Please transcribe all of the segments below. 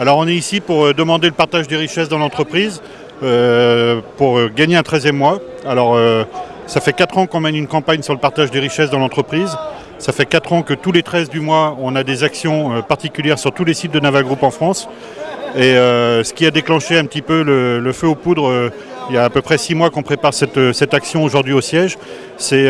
Alors on est ici pour euh, demander le partage des richesses dans l'entreprise, euh, pour euh, gagner un 13e mois. Alors ça fait 4 ans qu'on mène une campagne sur le partage des richesses dans l'entreprise. Ça fait 4 ans que tous les 13 du mois, on a des actions particulières sur tous les sites de Naval Group en France. Et ce qui a déclenché un petit peu le, feu aux poudres, il y a à peu près 6 mois qu'on prépare cette, cette action aujourd'hui au siège, c'est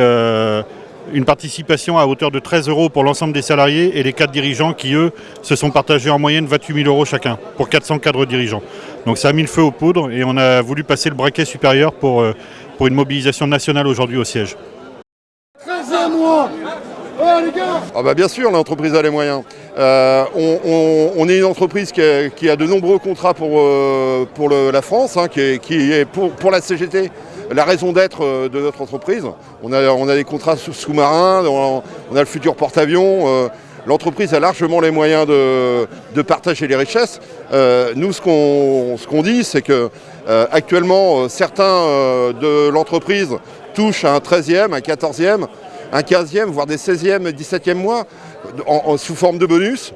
une participation à hauteur de 13 euros pour l'ensemble des salariés et les quatre dirigeants qui, eux, se sont partagés en moyenne 28 000 euros chacun pour 400 cadres dirigeants. Donc ça a mis le feu aux poudres et on a voulu passer le braquet supérieur pour, euh, pour une mobilisation nationale aujourd'hui au siège. 13 mois ah bah bien sûr, l'entreprise a les moyens. Euh, on, est une entreprise qui a, de nombreux contrats pour, euh, pour la France, hein, qui, est, pour, pour la CGT la raison d'être euh, de notre entreprise. On a, des contrats sous-marins, on a le futur porte-avions. Euh, l'entreprise a largement les moyens de, partager les richesses. Euh, nous, ce qu'on dit, c'est que certains de l'entreprise touchent un 13e, un 14e, un 15e, voire des 16e, 17e mois, sous forme de bonus.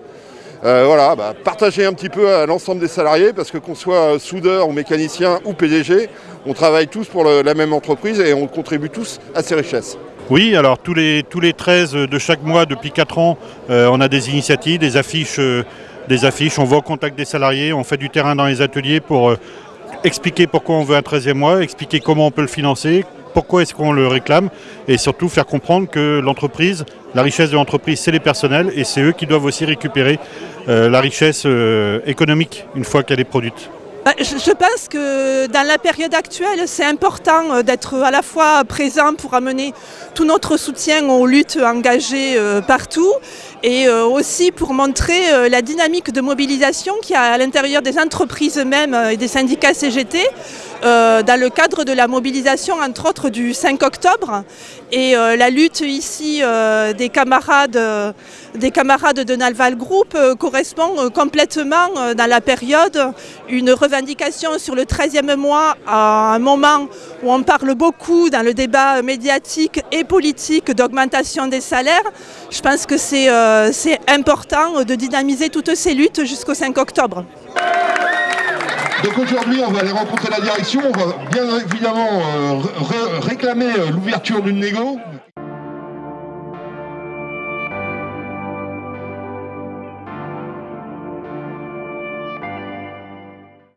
Euh, voilà, bah, partager un petit peu à l'ensemble des salariés parce que qu'on soit soudeur ou mécanicien ou PDG, on travaille tous pour la même entreprise et on contribue tous à ces richesses. Oui, alors tous les, tous les 13 de chaque mois depuis 4 ans, euh, on a des initiatives, des affiches, euh, des affiches, on va au contact des salariés, on fait du terrain dans les ateliers pour expliquer pourquoi on veut un 13e mois, expliquer comment on peut le financer, pourquoi est-ce qu'on le réclame et surtout faire comprendre que l'entreprise, la richesse de l'entreprise, c'est les personnels et c'est eux qui doivent aussi récupérer euh, la richesse euh, économique une fois qu'elle est produite. Bah, je pense que dans la période actuelle, c'est important euh, d'être à la fois présent pour amener tout notre soutien aux luttes engagées partout et aussi pour montrer la dynamique de mobilisation qu'il y a à l'intérieur des entreprises même et des syndicats CGT euh, dans le cadre de la mobilisation entre autres du 5 octobre et euh, la lutte ici euh, des, camarades, des camarades de Nalval Group correspond complètement dans la période une revendication sur le 13e mois à un moment où on parle beaucoup dans le débat médiatique et politique d'augmentation des salaires. Je pense que c'est important de dynamiser toutes ces luttes jusqu'au 5 octobre. Donc aujourd'hui, on va aller rencontrer la direction, on va bien évidemment euh, réclamer euh, l'ouverture d'une négo,